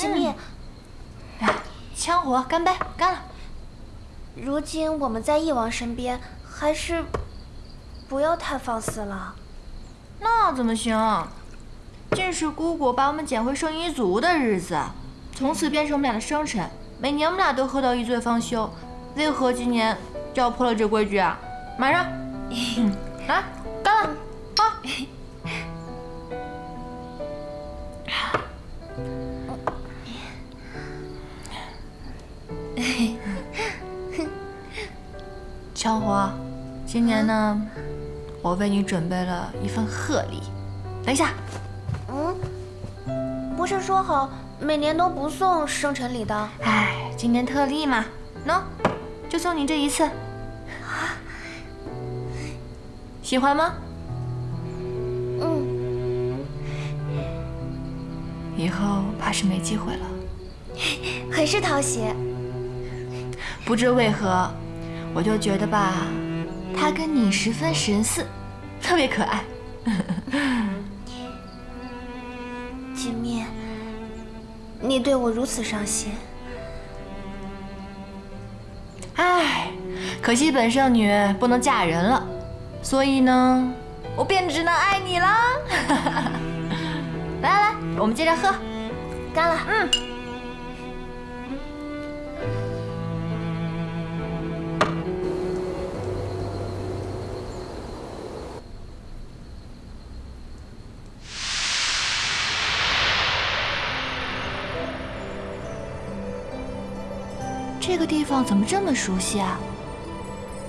锦觅，枪火，干杯，干了。如今我们在翼王身边，还是不要太放肆了。那怎么行？这是姑姑把我们捡回圣衣族的日子，从此便是我们俩的生辰。每年我们俩都喝到一醉方休，为何今年就要破了这规矩啊？马上，来，干了，啊！枪火，今年呢，我为你准备了一份贺礼。等一下，嗯，不是说好每年都不送生辰礼的？哎，今年特例嘛，喏，就送你这一次。喜欢吗？嗯，以后怕是没机会了。很是讨喜。不知为何，我就觉得吧，他跟你十分神似，特别可爱。锦觅，你对我如此上心，唉，可惜本圣女不能嫁人了，所以呢，我便只能爱你了。来来来，我们接着喝，干了。嗯。方怎么这么熟悉啊？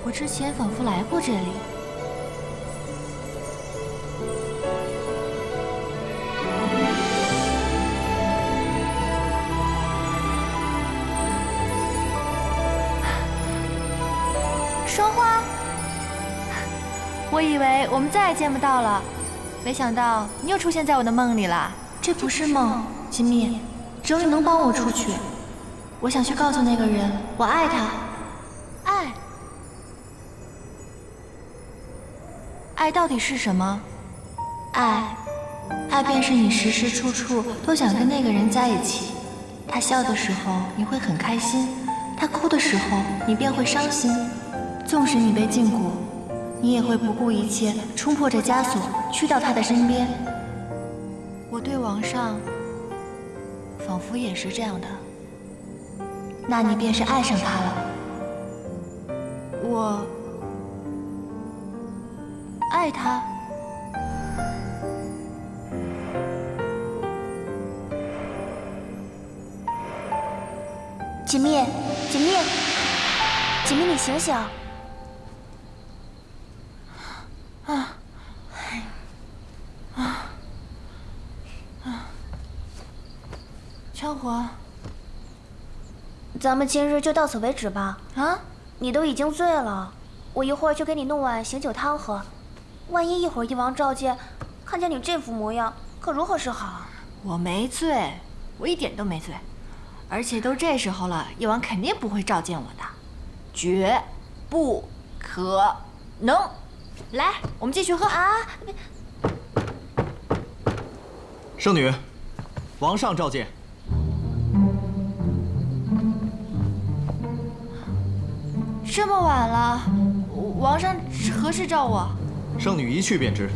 我之前仿佛来过这里。霜花，我以为我们再也见不到了，没想到你又出现在我的梦里了。这不是梦，金蜜，只有你能帮我出去。我想去告诉那个人，我爱他。爱，爱到底是什么？爱，爱便是你时时处处都想跟那个人在一起。他笑的时候你会很开心，他哭的时候你便会伤心。纵使你被禁锢，你也会不顾一切冲破这枷锁，去到他的身边。我对王上，仿佛也是这样的。那你便是爱上他了。我爱他。锦觅，锦觅，锦觅，你醒醒！啊，啊，啊！枪火。咱们今日就到此为止吧。啊，你都已经醉了，我一会儿就给你弄碗醒酒汤喝。万一一会儿一王召见，看见你这副模样，可如何是好？啊？我没醉，我一点都没醉。而且都这时候了，一王肯定不会召见我的，绝不可能。来，我们继续喝啊！圣女，王上召见。这么晚了，王上何时召我？圣女一去便知。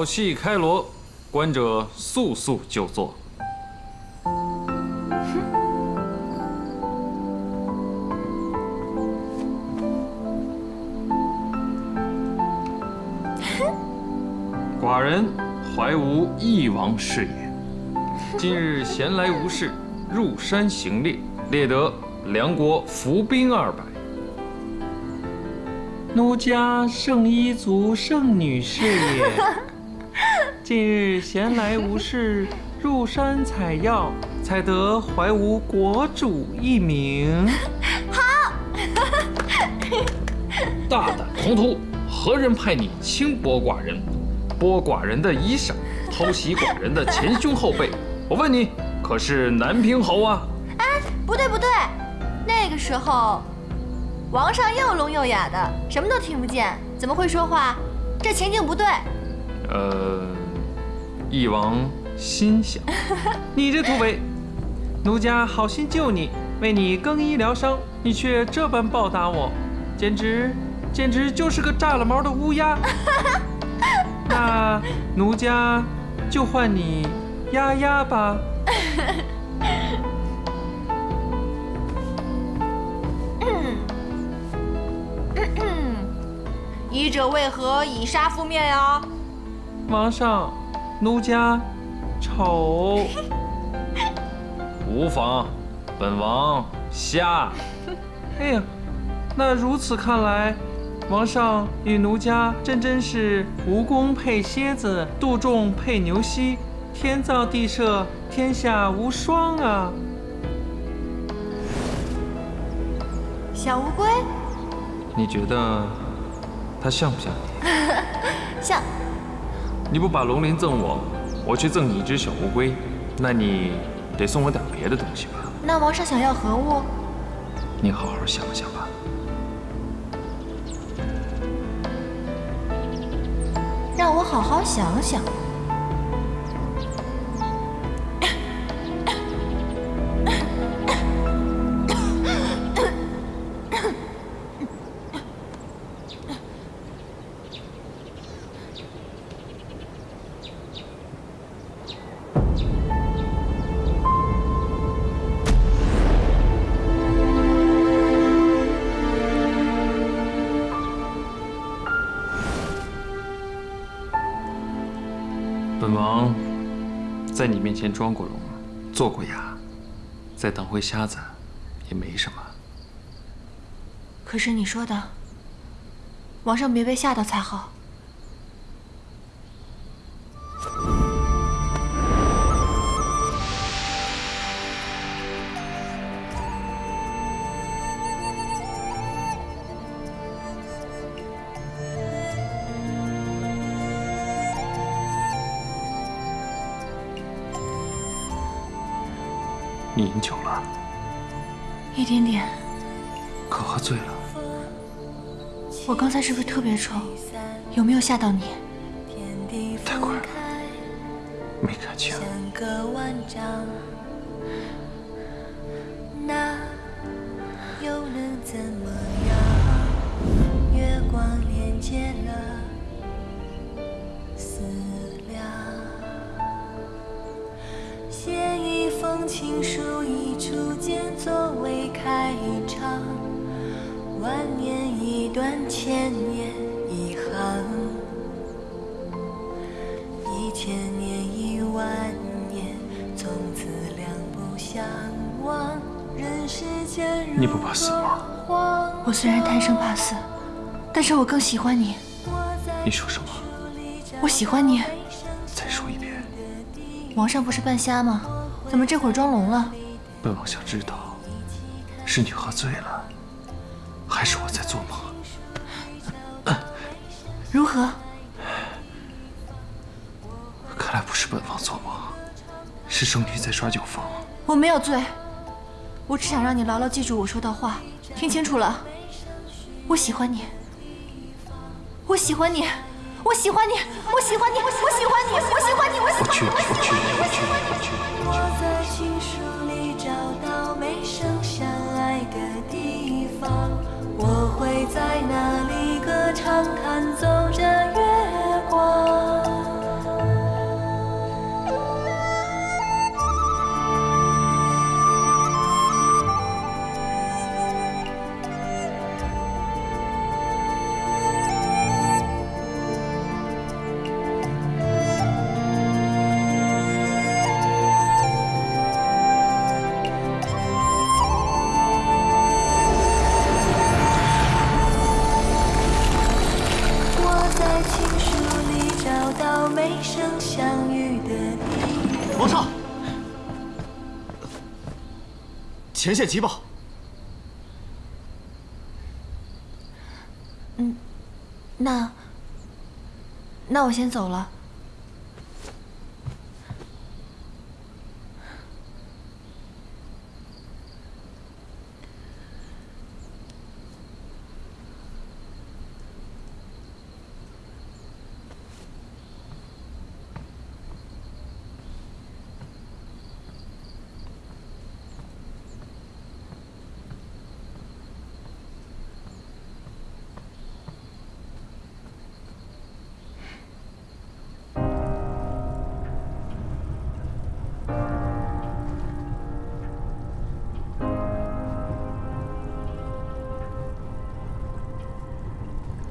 好戏开锣，观者速速就座。寡人怀无一王事也，今日闲来无事，入山行猎，猎得梁国伏兵二百。奴家圣衣族圣女是也。近日闲来无事，入山采药，采得怀吾国主一名。好。大胆狂徒，何人派你轻薄寡人，剥寡人的衣裳，偷袭寡人的前胸后背？我问你，可是南平侯啊？哎，不对不对，那个时候，王上又聋又哑的，什么都听不见，怎么会说话？这情景不对。呃，翼王心想，你这土匪，奴家好心救你，为你更衣疗伤，你却这般报答我，简直简直就是个炸了毛的乌鸦。那奴家就换你丫丫吧。医者为何以杀覆灭呀？王上，奴家丑。无妨，本王瞎。哎呀，那如此看来，王上与奴家真真是蜈蚣配蝎子，杜仲配牛膝，天造地设，天下无双啊！小乌龟，你觉得它像不像你？像。你不把龙鳞赠我，我去赠你一只小乌龟，那你得送我点别的东西吧？那王上想要何物？你好好想想吧。让我好好想想。以前装过聋，做过哑，再当回瞎子也没什么。可是你说的，王上别被吓到才好。饮酒了？一点点。可喝醉了？我刚才是不是特别臭？有没有吓到你？我虽然贪生怕死，但是我更喜欢你。你说什么？我喜欢你。再说一遍。王上不是半瞎吗？怎么这会儿装聋了？本王想知道，是你喝醉了，还是我在做梦？如何？看来不是本王做梦，是圣女在耍酒疯。我没有醉，我只想让你牢牢记住我说的话，听清楚了。我喜欢你，我喜欢你，我喜欢你，我喜欢你，我喜欢你，我喜欢你，我喜欢你，我喜欢你，我喜欢你。我在情书里找到相爱的地方，我会在那里歌唱，弹奏皇上。前线急报嗯那那我先走了。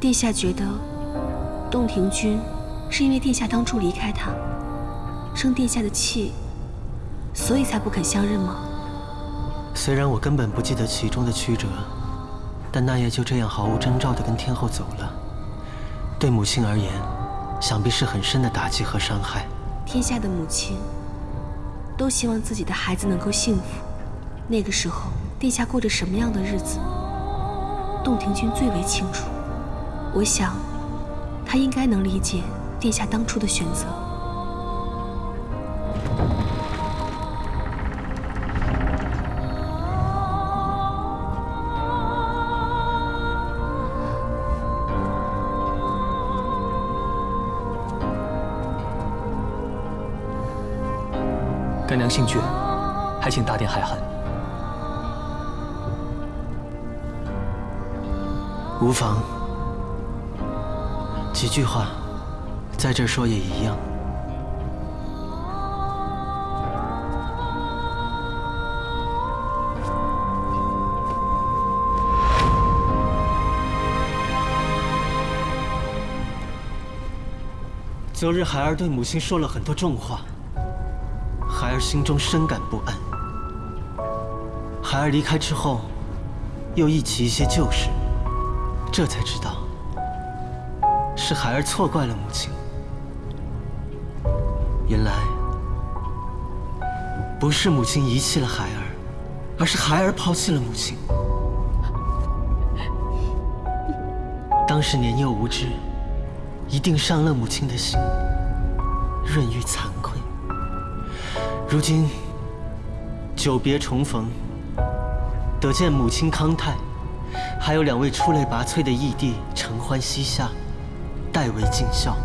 殿下觉得，洞庭君是因为殿下当初离开他，生殿下的气，所以才不肯相认吗？虽然我根本不记得其中的曲折，但那夜就这样毫无征兆地跟天后走了，对母亲而言，想必是很深的打击和伤害。天下的母亲都希望自己的孩子能够幸福，那个时候殿下过着什么样的日子，洞庭君最为清楚。我想，他应该能理解殿下当初的选择。干娘姓倔，还请大殿海涵。无妨。几句话，在这说也一样。昨日孩儿对母亲说了很多重话，孩儿心中深感不安。孩儿离开之后，又忆起一些旧事，这才知道。是孩儿错怪了母亲。原来不是母亲遗弃了孩儿，而是孩儿抛弃了母亲。当时年幼无知，一定伤了母亲的心，润玉惭愧。如今久别重逢，得见母亲康泰，还有两位出类拔萃的义弟承欢膝下。代为尽孝，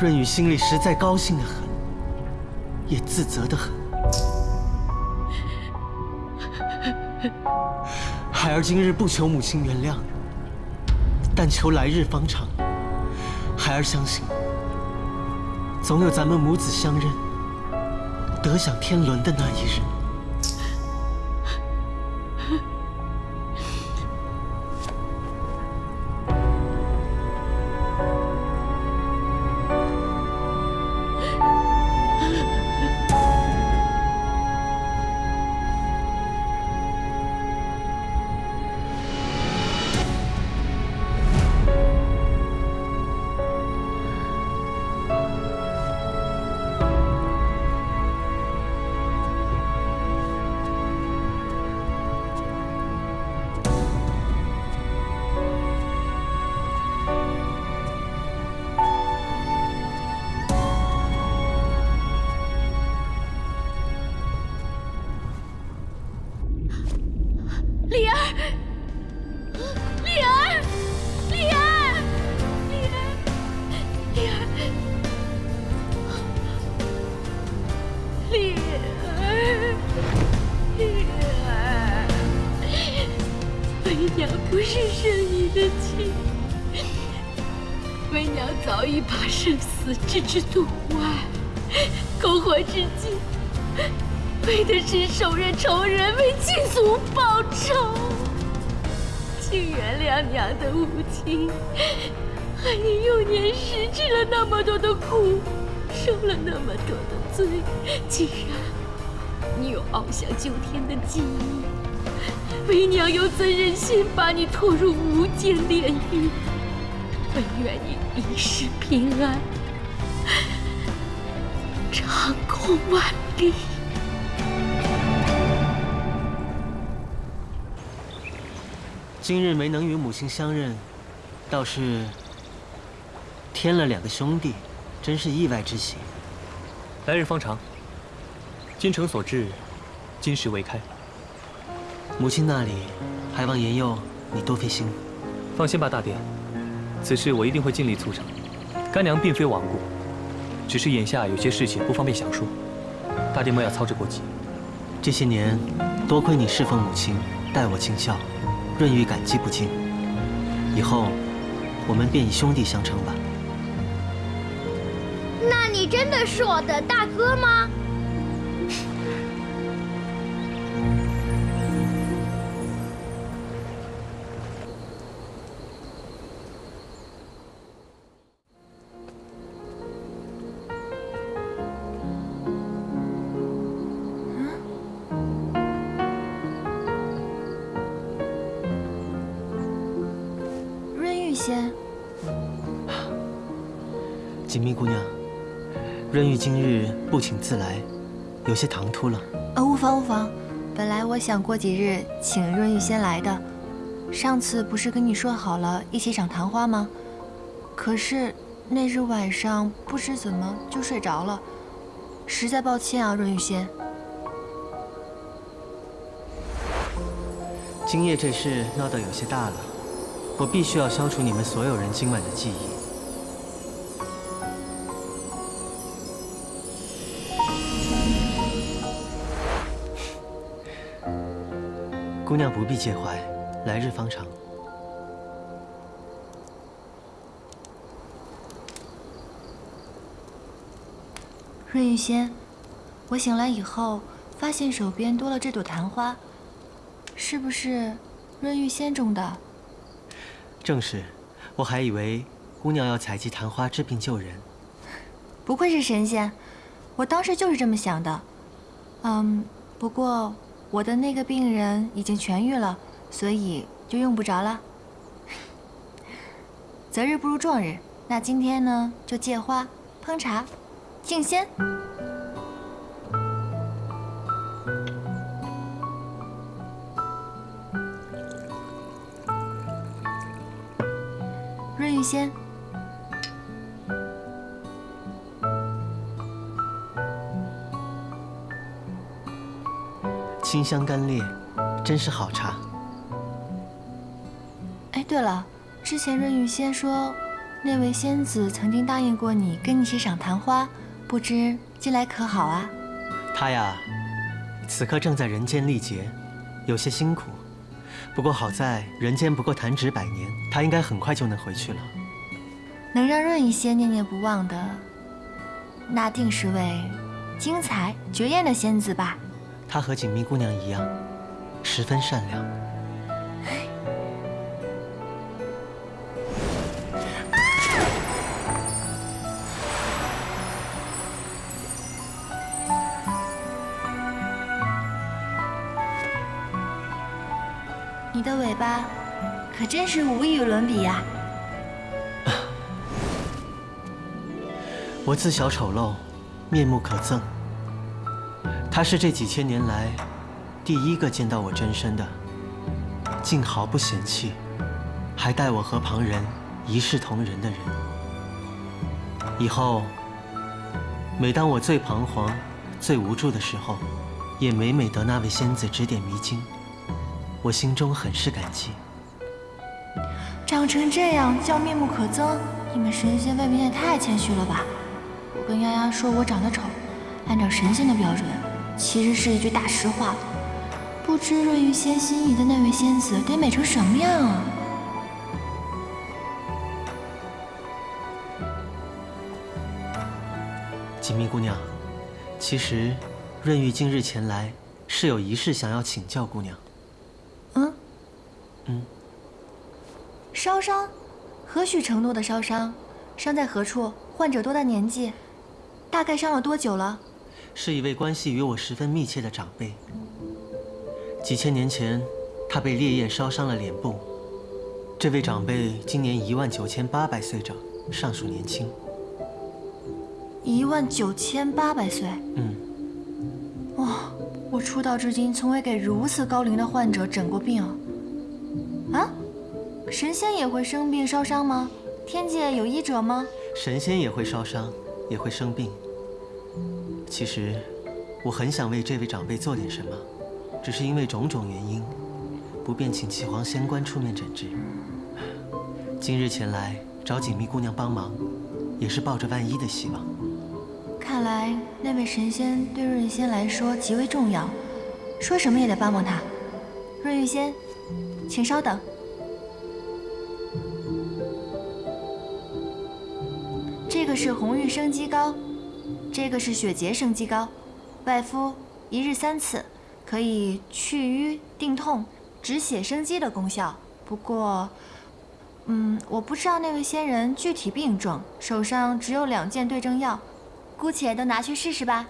润宇心里实在高兴的很，也自责的很。孩儿今日不求母亲原谅，但求来日方长。孩儿相信，总有咱们母子相认、得享天伦的那一日。请原谅娘的无情，害你幼年时吃了那么多的苦，受了那么多的罪。既然你有翱翔九天的记忆，为娘又怎忍心把你拖入无间炼狱？本愿你一世平安。长空万里。今日没能与母亲相认，倒是添了两个兄弟，真是意外之喜。来日方长，精诚所至，金石为开。母亲那里，还望言佑你多费心。放心吧，大爹，此事我一定会尽力促成。干娘并非顽固，只是眼下有些事情不方便详说，大爹莫要操之过急。这些年，多亏你侍奉母亲，待我尽孝，润玉感激不尽。以后，我们便以兄弟相称吧。那你真的是我的大哥吗？锦觅姑娘，润玉今日不请自来，有些唐突了。啊，无妨无妨，本来我想过几日请润玉先来的。上次不是跟你说好了一起赏昙花吗？可是那日晚上不知怎么就睡着了，实在抱歉啊，润玉仙。今夜这事闹得有些大了。我必须要消除你们所有人今晚的记忆。姑娘不必介怀，来日方长。润玉仙，我醒来以后发现手边多了这朵昙花，是不是润玉仙种的？正是，我还以为姑娘要采集昙花治病救人。不愧是神仙，我当时就是这么想的。嗯，不过我的那个病人已经痊愈了，所以就用不着了。择日不如撞日，那今天呢，就借花烹茶，敬仙。润玉仙，香甘冽，真是好茶。哎，对了，之前润玉仙说，那位仙子曾经答应过你，跟你一起赏昙花，不知近来可好啊？她呀，此刻正在人间历劫，有些辛苦。不过好在人间不过弹指百年，他应该很快就能回去了。能让润一仙念念不忘的，那定是位精彩绝艳的仙子吧？她和锦觅姑娘一样，十分善良。你的尾巴可真是无与伦比呀！我自小丑陋，面目可憎。他是这几千年来第一个见到我真身的，竟毫不嫌弃，还待我和旁人一视同仁的人。以后，每当我最彷徨、最无助的时候，也每每得那位仙子指点迷津。我心中很是感激。长成这样叫面目可憎，你们神仙未免也太谦虚了吧？我跟丫丫说我长得丑，按照神仙的标准，其实是一句大实话。不知润玉仙心仪的那位仙子得美成什么样啊？锦觅姑娘，其实润玉今日前来是有一事想要请教姑娘。嗯，嗯烧伤，何许程度的烧伤？伤在何处？患者多大年纪？大概伤了多久了？是一位关系与我十分密切的长辈。几千年前，他被烈焰烧伤了脸部。这位长辈今年一万九千八百岁整，尚属年轻。一万九千八百岁？嗯。哇，我出道至今从未给如此高龄的患者诊过病。啊？神仙也会生病烧伤吗？天界有医者吗？神仙也会烧伤，也会生病。其实，我很想为这位长辈做点什么，只是因为种种原因，不便请岐黄仙官出面诊治。今日前来找锦觅姑娘帮忙，也是抱着万一的希望。看来那位神仙对润玉仙来说极为重要，说什么也得帮帮他。润玉仙，请稍等。这个是红玉生肌膏，这个是血洁生肌膏，外敷一日三次，可以祛瘀定痛、止血生肌的功效。不过，嗯，我不知道那位仙人具体病症，手上只有两件对症药，姑且都拿去试试吧。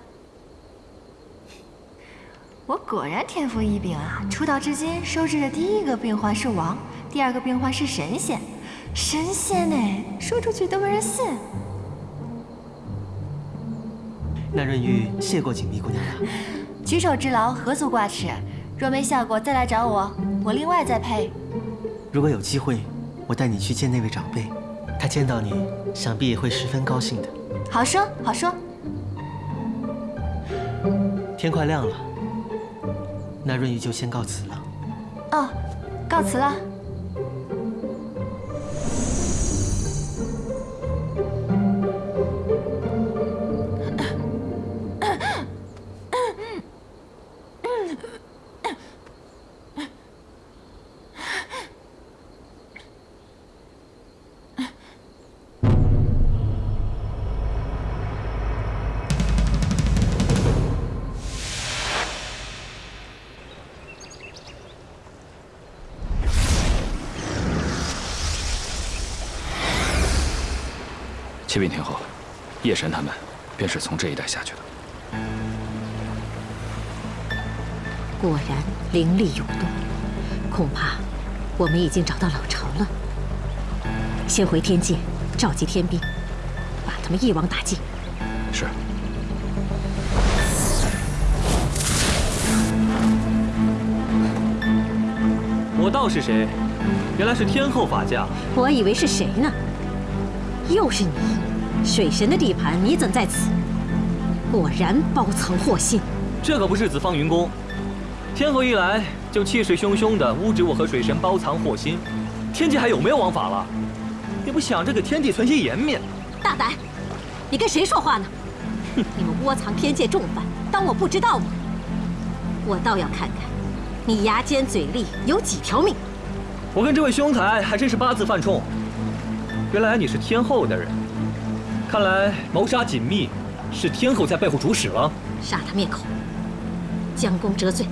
我果然天赋异禀啊！出道至今收治的第一个病患是王，第二个病患是神仙，神仙呢，说出去都没人信。那润玉谢过锦觅姑娘了。举手之劳，何足挂齿。若没效果，再来找我，我另外再配。如果有机会，我带你去见那位长辈，他见到你，想必也会十分高兴的。好说好说。天快亮了，那润玉就先告辞了。哦，告辞了。启禀天后，夜神他们便是从这一带下去的。果然灵力涌动，恐怕我们已经找到老巢了。先回天界召集天兵，把他们一网打尽。是。我道是谁？原来是天后法驾。我以为是谁呢？又是你，水神的地盘，你怎在此？果然包藏祸心。这可不是紫方云宫，天后一来就气势汹汹地污指我和水神包藏祸心，天界还有没有王法了？也不想着给天帝存些颜面。大胆！你跟谁说话呢？哼！你们窝藏天界重犯，当我不知道吗？我倒要看看，你牙尖嘴利有几条命。我跟这位兄台还真是八字犯冲。原来你是天后的人，看来谋杀锦觅是天后在背后主使了。杀他灭口，将功折罪。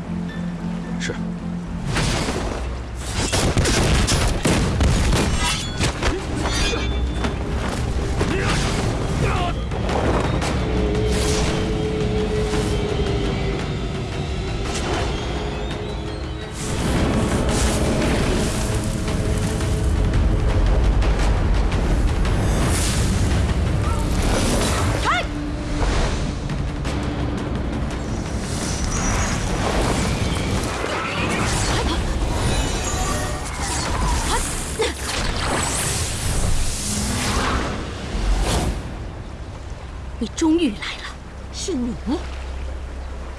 你终于来了，是你，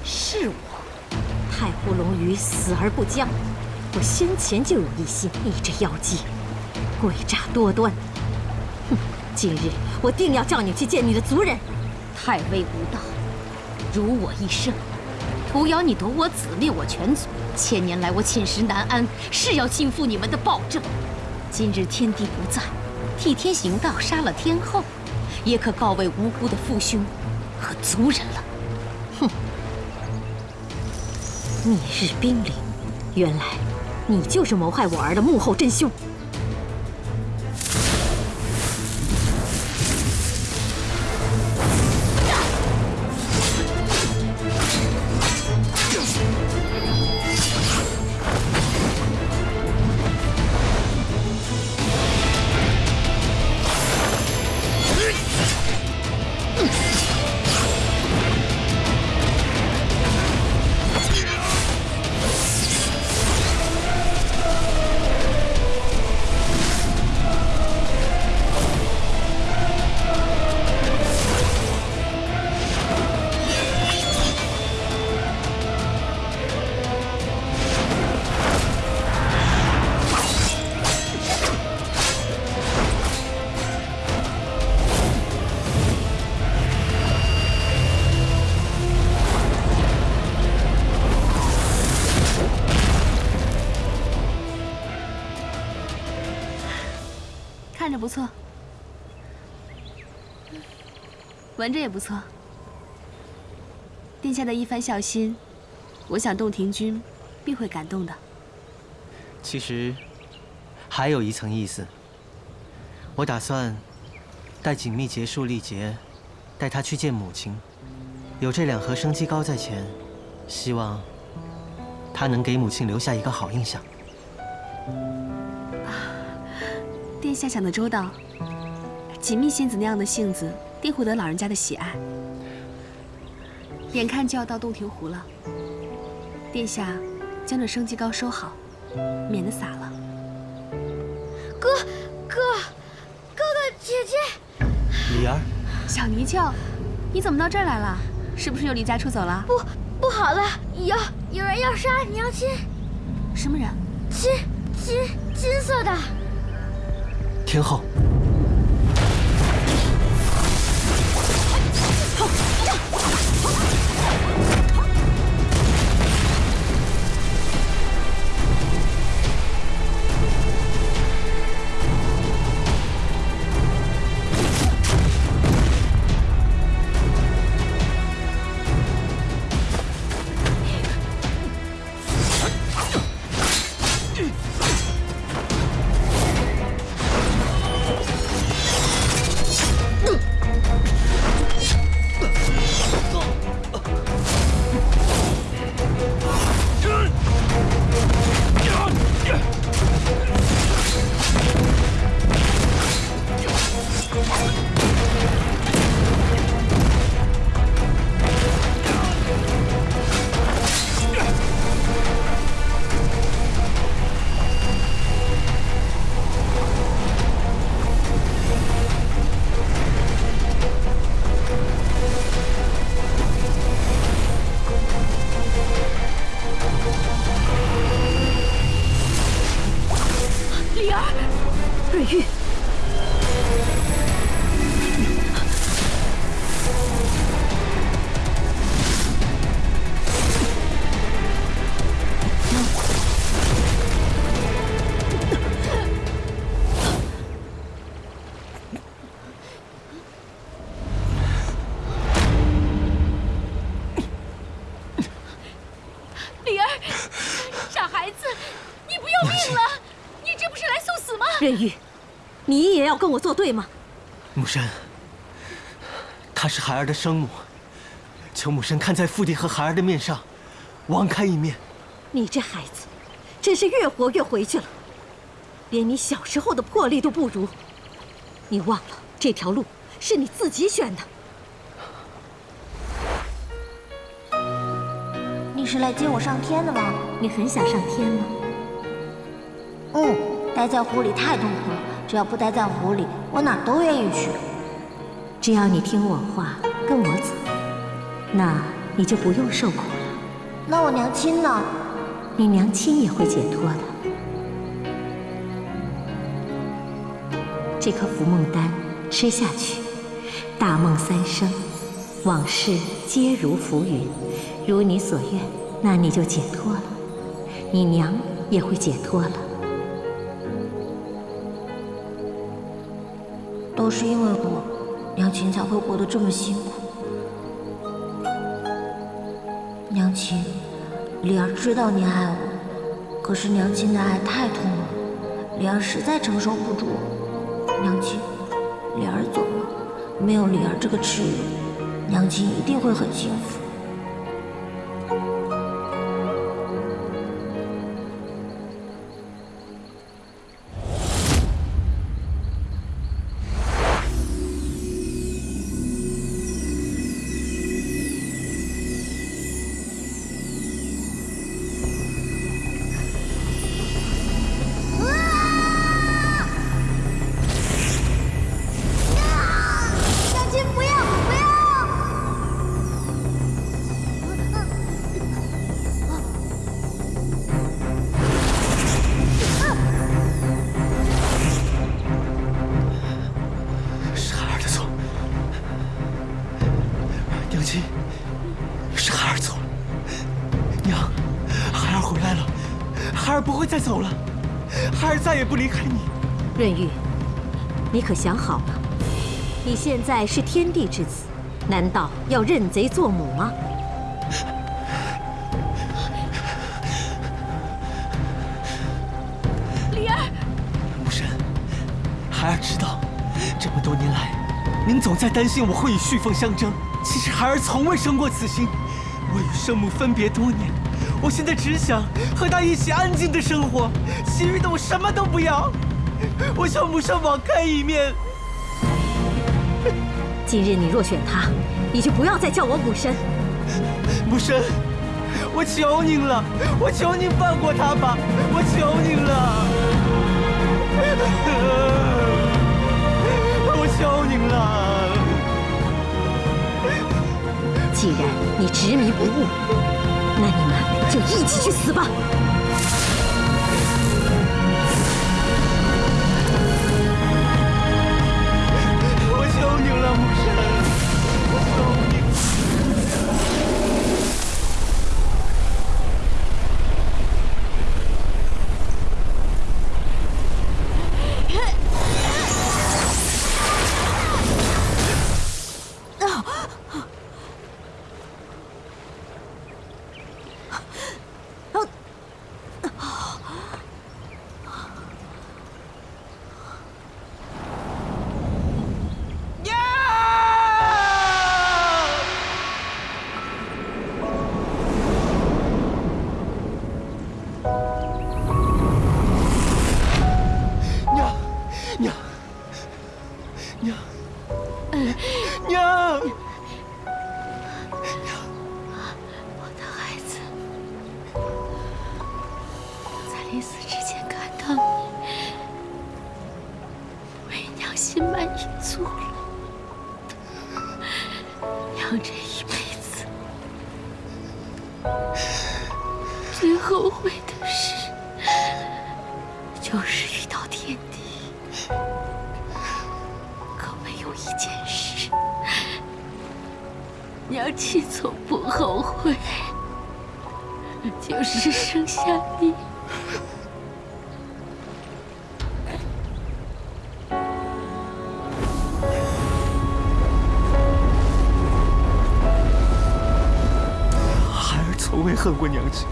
是我。太湖龙鱼死而不僵，我先前就有一心。你这妖姬，诡诈多端。哼，今日我定要叫你去见你的族人。太微无道，辱我一生，徒咬你夺我子，灭我全族。千年来我寝食难安，是要倾覆你们的暴政。今日天地不在，替天行道，杀了天后。也可告慰无辜的父兄和族人了。哼！灭日兵灵，原来你就是谋害我儿的幕后真凶。闻着也不错。殿下的一番孝心，我想洞庭君必会感动的。其实还有一层意思，我打算待锦觅结束历劫，带她去见母亲。有这两盒生机膏在前，希望她能给母亲留下一个好印象。殿下想得周到，锦觅仙子那样的性子，定会得老人家的喜爱。眼看就要到洞庭湖了，殿下将这生机膏收好，免得洒了。哥，哥，哥哥姐姐，李儿，小泥鳅，你怎么到这儿来了？是不是又离家出走了？不，不好了，有有人要杀娘亲。什么人？金金金色的。天后。也要跟我作对吗？母神，她是孩儿的生母，求母神看在父帝和孩儿的面上，网开一面。你这孩子，真是越活越回去了，连你小时候的魄力都不如。你忘了这条路是你自己选的。你是来接我上天的吗？你很想上天吗？嗯。待在湖里太痛苦了，只要不待在湖里，我哪都愿意去。只要你听我话，跟我走，那你就不用受苦了。那我娘亲呢？你娘亲也会解脱的。这颗浮梦丹吃下去，大梦三生，往事皆如浮云，如你所愿，那你就解脱了，你娘也会解脱了。都是因为我，娘亲才会活得这么辛苦。娘亲，灵儿知道你爱我，可是娘亲的爱太痛了，灵儿实在承受不住。娘亲，灵儿走了，没有灵儿这个耻辱，娘亲一定会很幸福。润玉，你可想好了？你现在是天帝之子，难道要认贼作母吗？李儿，母神，孩儿知道，这么多年来，您总在担心我会与旭凤相争。其实孩儿从未生过此心。我与圣母分别多年，我现在只想和她一起安静的生活，其余的我什么都不要。我向母神网开一面。今日你若选他，你就不要再叫我母神。母神，我求您了，我求您放过他吧，我求您了，我求您了。既然你执迷不悟，那你们就一起去死吧。心满意足了。娘这一辈子最后悔的事，就是遇到天帝。可唯有一件事，娘亲从不后悔，就是生下你。恨过娘亲，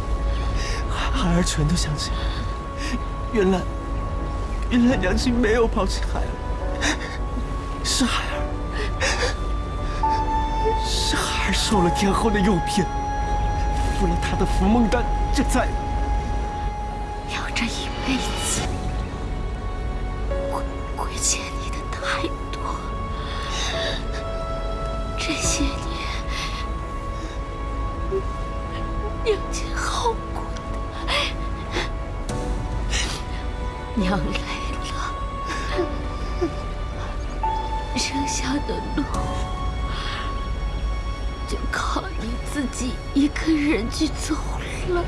孩儿全都相信。原来，原来娘亲没有抛弃孩儿，是孩儿，是孩儿受了天后的诱骗，服了他的福梦丹，这才……要这一辈子。剩下的路就靠你自己一个人去走了。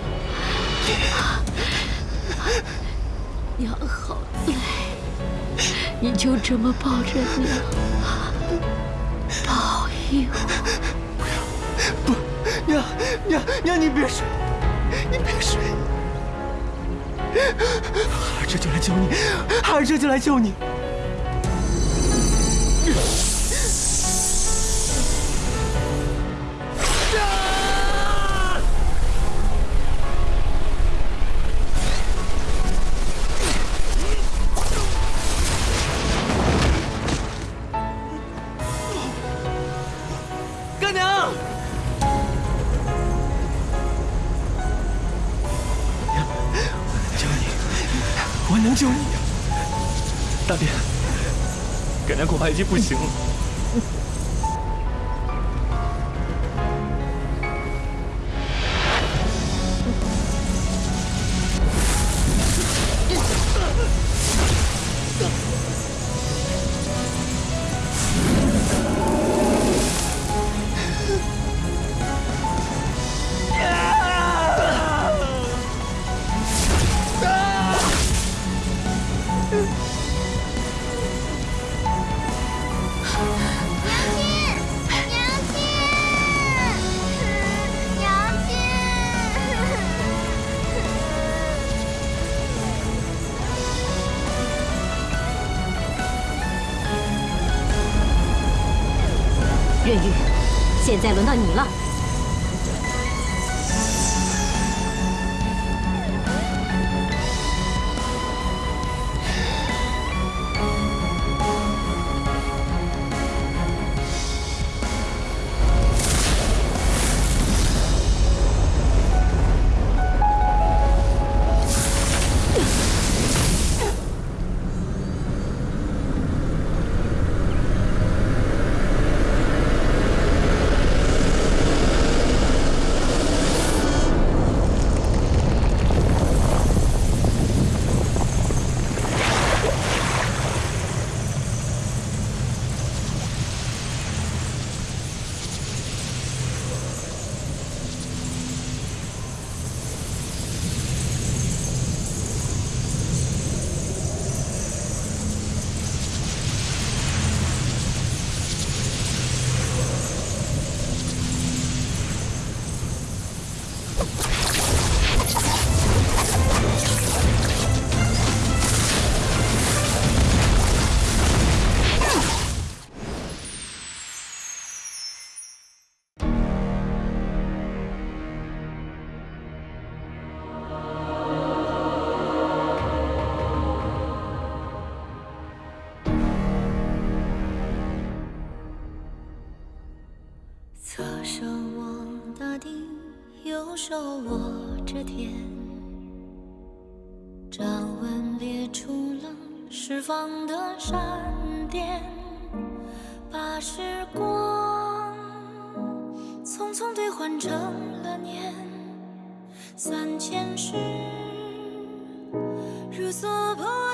娘好累，你就这么抱着娘，抱一会儿。不，娘娘娘，你别睡，你别睡，孩儿这就来救你，孩儿这就来救你。Yes! 你了。手握着天，掌纹裂出了释放的闪电，把时光匆匆兑换成了年，三千世如所破。